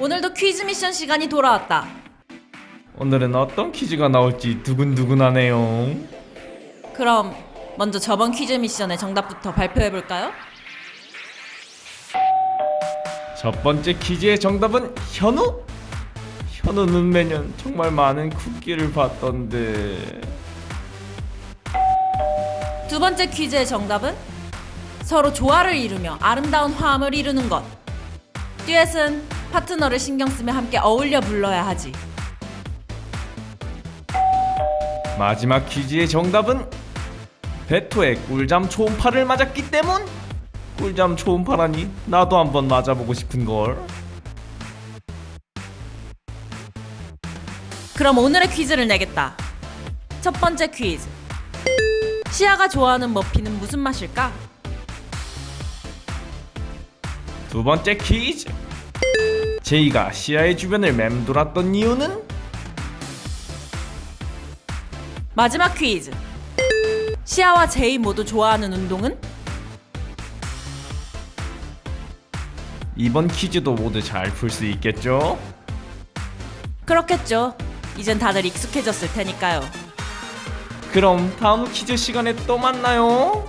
오늘도 퀴즈 미션 시간이 돌아왔다. 오늘은 어떤 퀴즈가 나올지 두근두근하네요. 그럼 먼저 저번 퀴즈 미션의 정답부터 발표해 볼까요? 첫 번째 퀴즈의 정답은 현우? 현우는 매년 정말 많은 쿠키를 받던데 두 번째 퀴즈의 정답은 서로 조화를 이루며 아름다운 화음을 이루는 것. 듀엣은 파트너를 신경 쓰며 함께 어울려 불러야 하지. 마지막 퀴즈의 정답은 베토의 꿀잠 초음파를 맞았기 때문? 꿀잠 초음파라니 나도 한번 맞아보고 싶은걸 그럼 오늘의 퀴즈를 내겠다. 첫 번째 퀴즈. 시아가 좋아하는 머피는 무슨 맛일까? 두 번째 퀴즈 제이가 시아의 주변을 맴돌았던 이유는? 마지막 퀴즈. 시아와 제이 모두 좋아하는 운동은? 이번 퀴즈도 모두 잘 풀 수 있겠죠? 그렇겠죠. 이젠 다들 익숙해졌을 테니까요. 그럼 다음 퀴즈 시간에 또 만나요